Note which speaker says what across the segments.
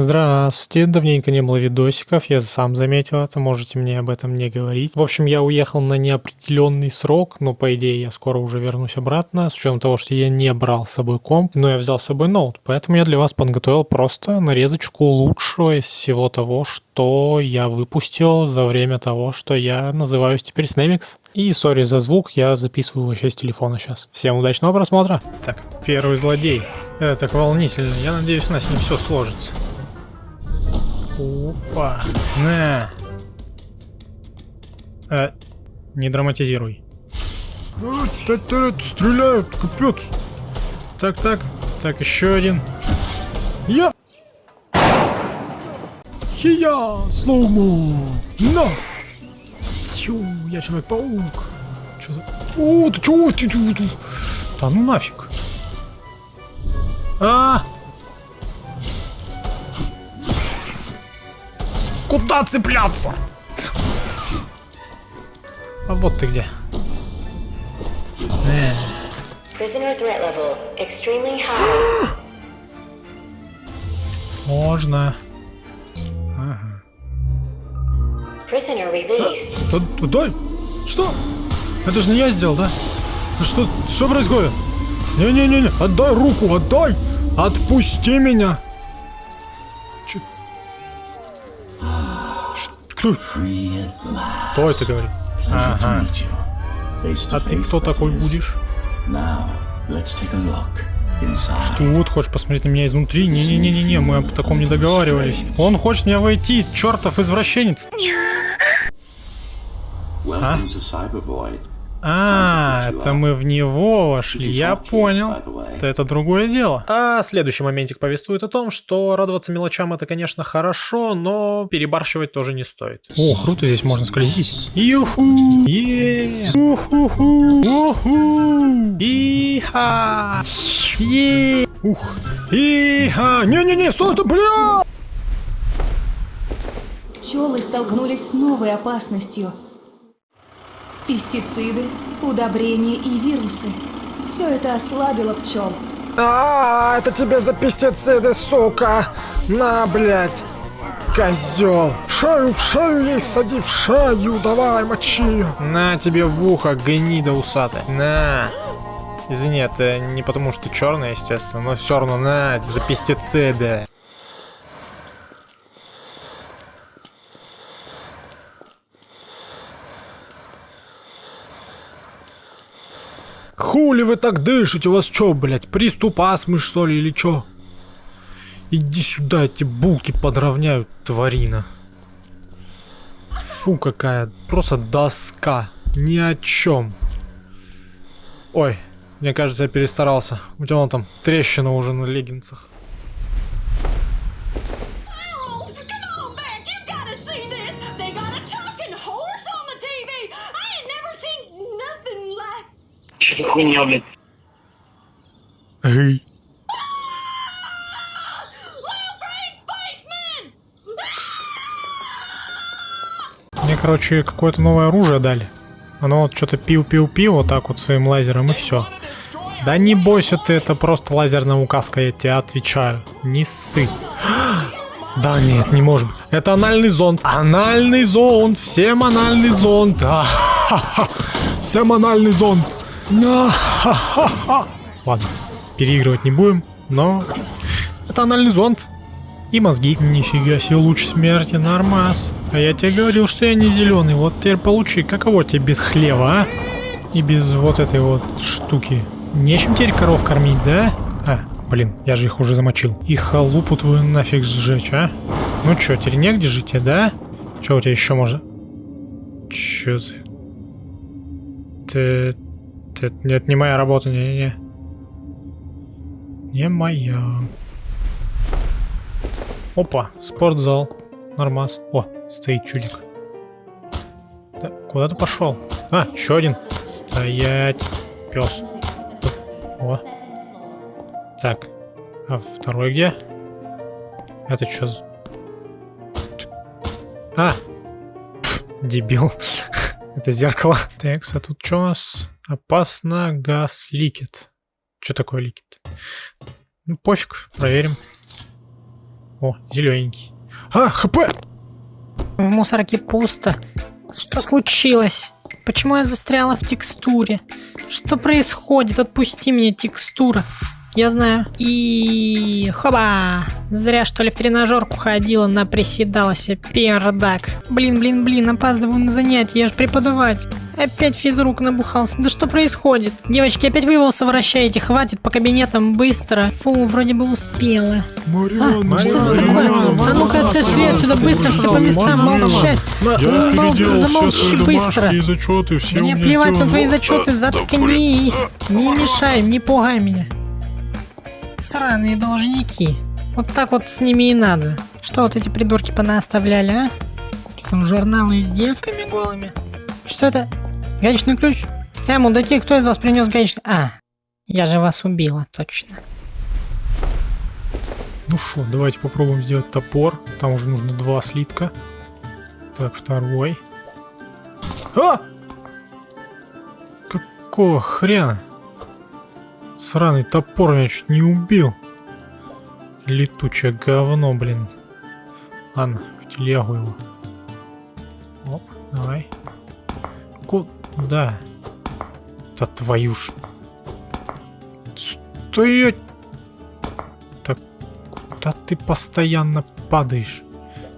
Speaker 1: Здравствуйте, давненько не было видосиков, я сам заметил это, можете мне об этом не говорить. В общем, я уехал на неопределенный срок, но по идее я скоро уже вернусь обратно, с учетом того, что я не брал с собой комп, но я взял с собой ноут, поэтому я для вас подготовил просто нарезочку лучшего из всего того, что я выпустил за время того, что я называюсь теперь Снемикс. И сори за звук, я записываю вообще с телефона сейчас. Всем удачного просмотра! Так, первый злодей. Это так волнительно, я надеюсь у нас не все сложится. Опа. На. Э, не драматизируй. Стреляют, капец. Так, так. Так, еще один. Я. Хия, слоумо. На. Тю, я Человек-паук. Че за... О, ты чего? Ты, ты, ты. Да ну нафиг. А, Куда цепляться? А вот ты где. Сложно. Ага. А! Что? Это же не я сделал, да? Что, что происходит? Не-не-не, отдай руку, отдай! Отпусти меня! Кто? Кто это говорит? Ага. А ты кто такой будешь? Что, вот хочешь посмотреть на меня изнутри? Не-не-не-не, мы об таком не договаривались. Он хочет меня войти, чертов извращенец. А? А, это мы в него вошли, я понял. Это, это другое дело. А следующий моментик повествует о том, что радоваться мелочам это, конечно, хорошо, но перебарщивать тоже не стоит. О, круто, здесь можно скользить. Юху! Е! Уху-ху! Уху! Иха! Е! Ух! Иха! Не-не-не, стой ты, бля!
Speaker 2: Пчелы столкнулись с новой опасностью – Пестициды, удобрения и вирусы. Все это ослабило пчел.
Speaker 1: А, это тебе за пестициды, сука! На, блядь! Козел! В шею, в шею ей сади, в шею, давай, мочи! На тебе в ухо, гнида усатая. На! Извини, это не потому что черный, естественно, но все равно на, за пестициды. Хули вы так дышите? У вас что, блядь, приступ астмы, что ли, или что? Иди сюда, эти булки подровняют, тварина. Фу, какая, просто доска. Ни о чем. Ой, мне кажется, я перестарался. У тебя вон там трещина уже на леггинсах.
Speaker 3: Что хуйня, блядь?
Speaker 1: Эй. Мне, короче, какое-то новое оружие дали. Оно вот что-то пил-пил-пил вот так вот своим лазером и все. Да не бойся ты, это просто лазерная указка, я тебе отвечаю. Не ссы. Да нет, не может быть. Это анальный зонд. Анальный зонд. Всем анальный зонд. А, Всем анальный зонд. Ладно, переигрывать не будем, но это анальный зонд. И мозги. Нифига себе, луч смерти, нормас. А я тебе говорил, что я не зеленый. Вот теперь получи, каково тебе без хлева, а? И без вот этой вот штуки. Нечем теперь коров кормить, да? А, блин, я же их уже замочил. И халупу твою нафиг сжечь, а? Ну чё, теперь негде жить, да? Чё у тебя еще можно? Чё за... Ты... Это нет, не моя работа, не-не-не. Не моя. Опа, спортзал. Нормас. О, стоит чудик. Да, куда ты пошел? А, еще один. Стоять. Пес. О. Так. А второй где? Это что за... А! Пф, дебил. Это зеркало. Так, а тут что у нас? Опасно, газ ликет. Что такое ликет? Ну, пофиг, проверим. О, зелененький. А, хп!
Speaker 3: В мусорке пусто. Что случилось? Почему я застряла в текстуре? Что происходит? Отпусти меня, текстура. Я знаю. И... Хоба! Зря, что ли, в тренажерку ходила, наприседалась. Пердак. Блин, блин, блин, опаздываю на занятия, я же преподаватель. Опять физрук набухался. Да что происходит? Девочки, опять вы его совращаете. Хватит по кабинетам быстро. Фу, вроде бы успела.
Speaker 1: Марианна,
Speaker 3: А, что за такое? А ну-ка отошли отсюда быстро, все по местам, молчать.
Speaker 1: Я
Speaker 3: замолчи быстро.
Speaker 1: и зачеты, все
Speaker 3: Мне плевать на твои зачеты, заткнись. Не мешай, не пугай меня. Сраные должники. Вот так вот с ними и надо. Что вот эти придурки понаоставляли, а? Что там журналы с девками голыми? Что это? Гаечный ключ? Э, мудаки, кто из вас принес гаечный? А, я же вас убила, точно.
Speaker 1: Ну что, давайте попробуем сделать топор. Там уже нужно два слитка. Так, второй. А! Какого хрена? Сраный топор меня чуть не убил. Летучее говно, блин. Ладно, в телегу его. Оп, давай. Куда? Да твою ж... Стоять! Так, куда ты постоянно падаешь?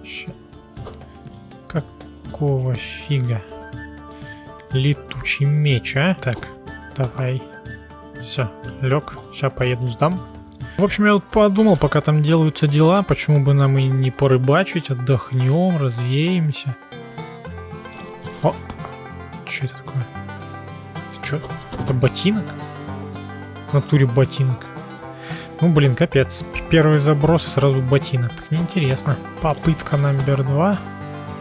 Speaker 1: Ща... Какого фига? Летучий меч, а? Так, давай. Все, лег. Сейчас поеду сдам. В общем, я вот подумал, пока там делаются дела, почему бы нам и не порыбачить, отдохнем, развеемся. О, что это такое? Это что? Это ботинок? В натуре ботинок. Ну, блин, капец. Первый заброс и сразу ботинок. Так неинтересно. Попытка номер два.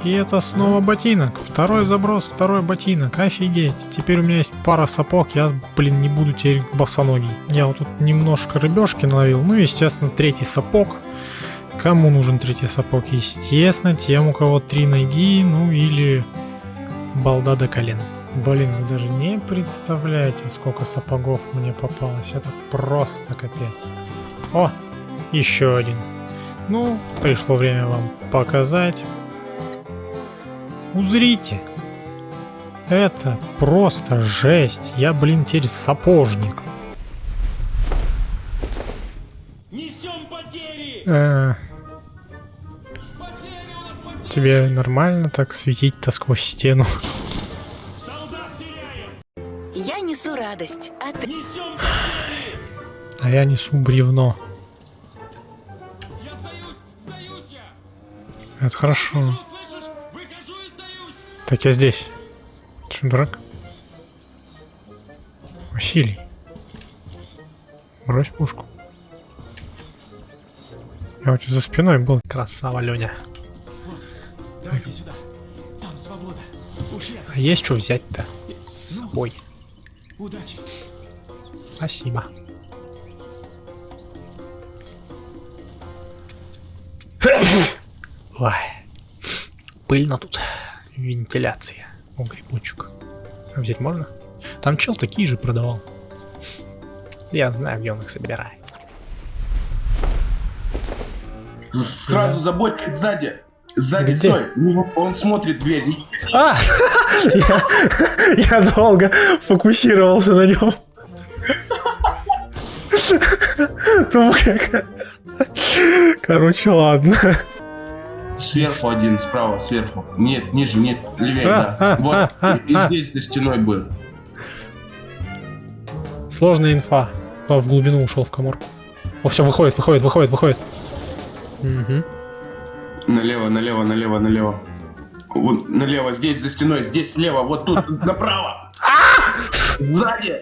Speaker 1: И это снова ботинок. Второй заброс, второй ботинок. Офигеть. Теперь у меня есть пара сапог. Я, блин, не буду теперь босоногий. Я вот тут немножко рыбешки наловил. Ну, естественно, третий сапог. Кому нужен третий сапог? Естественно, тем, у кого три ноги, ну или балда до колен. Блин, вы даже не представляете, сколько сапогов мне попалось. Это просто капец. О, еще один. Ну, пришло время вам показать. Узрите. Это просто жесть. Я, блин, теперь сапожник.
Speaker 4: Несем потери!
Speaker 1: Э,
Speaker 4: нас потери!
Speaker 1: тебе нормально так светить-то сквозь стену?
Speaker 4: Солдат теряем!
Speaker 5: Я несу радость, а ты...
Speaker 4: Несем потери!
Speaker 1: А я несу бревно.
Speaker 4: Я сдаюсь! Сдаюсь я!
Speaker 1: Это хорошо.
Speaker 4: Что,
Speaker 1: Так я здесь. Ты что, дурак? Василий. Брось пушку. Я у тебя за спиной был. Красава, Леня.
Speaker 4: Давайте сюда! Там свобода! Ушли
Speaker 1: А есть что взять-то? С собой.
Speaker 4: удачи!
Speaker 1: Спасибо. Ой. Пыльно тут. Вентиляция. О, грибочек. А взять можно? Там чел такие же продавал. Я знаю, где он их собирает.
Speaker 6: Сразу заботьтесь сзади. Сзади,
Speaker 1: Где?
Speaker 6: стой. Ну, Он смотрит дверь.
Speaker 1: А! Я, я долго фокусировался на нем. Как... Короче, ладно.
Speaker 6: Сверху один, справа, сверху. Нет, ниже, нет, левее,
Speaker 1: А,
Speaker 6: да.
Speaker 1: а,
Speaker 6: вот,
Speaker 1: а, а,
Speaker 6: и, и
Speaker 1: а.
Speaker 6: здесь за стеной был.
Speaker 1: Сложная инфа. Он в глубину ушел в коморку. О, все, выходит, выходит, выходит, выходит. Мгм.
Speaker 6: Налево, налево, налево, налево. Вот, налево, здесь за стеной, здесь слева, вот тут, направо. Сзади.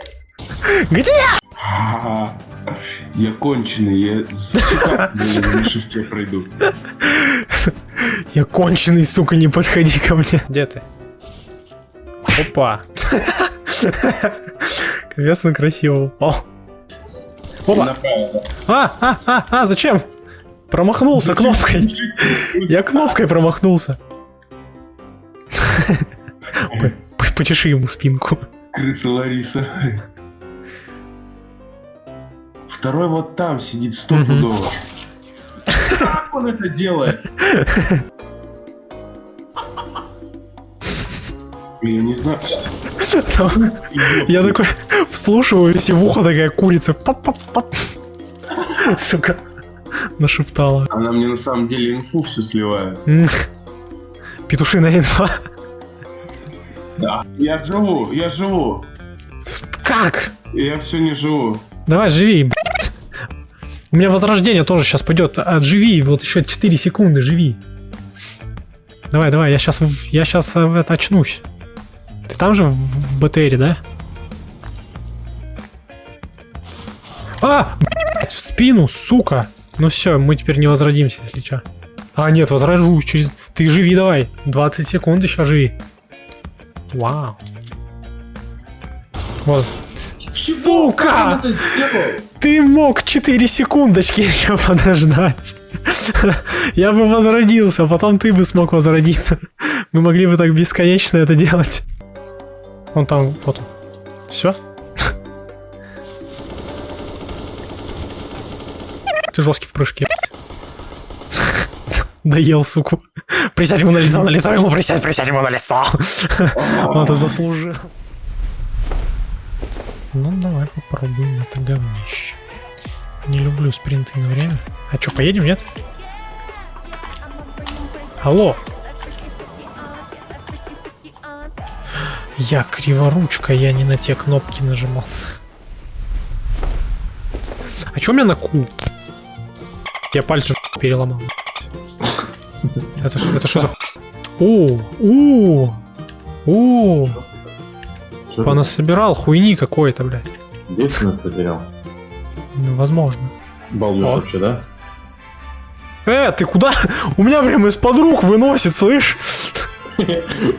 Speaker 1: Где?
Speaker 6: Я конченый, я на шифте пройду.
Speaker 1: Я конченый, сука, не подходи ко мне. Где ты? Опа. Капец, он красиво упал. Опа. А, а, а, а, зачем? Промахнулся кнопкой. Я кнопкой промахнулся. Почеши ему спинку.
Speaker 6: Крыса Лариса. Второй вот там сидит стопудово. Он это делает? Я не знаю.
Speaker 1: Я такой вслушиваюсь, и в ухо такая курица. Сука. Нашептала.
Speaker 6: Она мне на самом деле инфу всю сливает.
Speaker 1: Петушиная инфа.
Speaker 6: Да. Я живу, я живу.
Speaker 1: Как?
Speaker 6: Я все не живу.
Speaker 1: Давай, живи. У меня возрождение тоже сейчас пойдет. Отживи, вот еще 4 секунды, живи. Давай, давай, я сейчас, я сейчас это очнусь. Ты там же в, в БТРе, да? А! Блядь, в спину, сука! Ну все, мы теперь не возродимся, если что. А, нет, возрожусь через... Ты живи давай. 20 секунд еще живи. Вау. Вот.
Speaker 6: Он
Speaker 1: Сука!
Speaker 6: это сделал?
Speaker 1: Ты мог 4 секундочки еще подождать. Я бы возродился, потом ты бы смог возродиться. Мы могли бы так бесконечно это делать. Вон там, вот он. Все? Ты жесткий в прыжке. Доел, суку. Присядь ему на лицо, на лицо ему присядь, присядь ему на лицо. Он это заслужил. Ну, давай попробуем это говнище. Не люблю спринты на время. А что, поедем, нет? Алло. Я криворучка, я не на те кнопки нажимал. А что у меня на Q? Я пальцы переломал. Это, что за... ху- О, о, о, понасобирал хуйни какой-то, блядь.
Speaker 7: Девственность потерял.
Speaker 1: Ну, возможно.
Speaker 7: Балдеж
Speaker 1: О.
Speaker 7: вообще, да?
Speaker 1: Э, ты куда? У меня прям из-под рук выносит, слышь?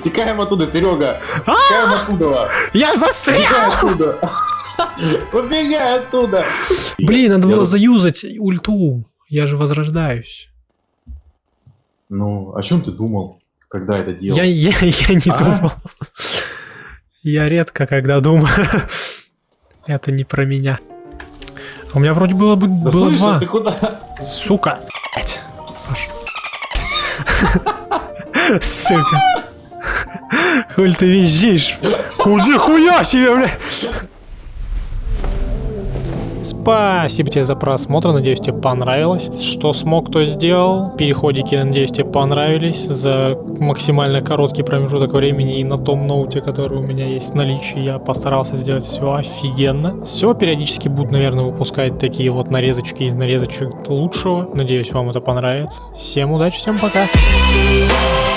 Speaker 7: Текаем оттуда, Серега! Текаем оттуда!
Speaker 1: Я застрял!
Speaker 7: оттуда! Убегай оттуда!
Speaker 1: Блин, надо было заюзать ульту. Я же возрождаюсь.
Speaker 7: Ну, о чем ты думал, когда это делал?
Speaker 1: Я, я, я не
Speaker 7: А?
Speaker 1: думал. Я редко когда думаю. Это не про меня. А У меня вроде было бы
Speaker 7: Да
Speaker 1: было
Speaker 7: слышишь,
Speaker 1: два.
Speaker 7: ты куда?
Speaker 1: Сука. Сука. Hulь ты визжишь? Куди хуя себе, бля? Спасибо тебе за просмотр, надеюсь тебе понравилось. Что смог, то сделал. Переходики, надеюсь тебе понравились за максимально короткий промежуток времени и на том ноуте, который у меня есть в наличии. Я постарался сделать все офигенно. Все, периодически буду, наверное, выпускать такие вот нарезочки из нарезочек лучшего. Надеюсь, вам это понравится. Всем удачи, всем пока.
Speaker 5: Thank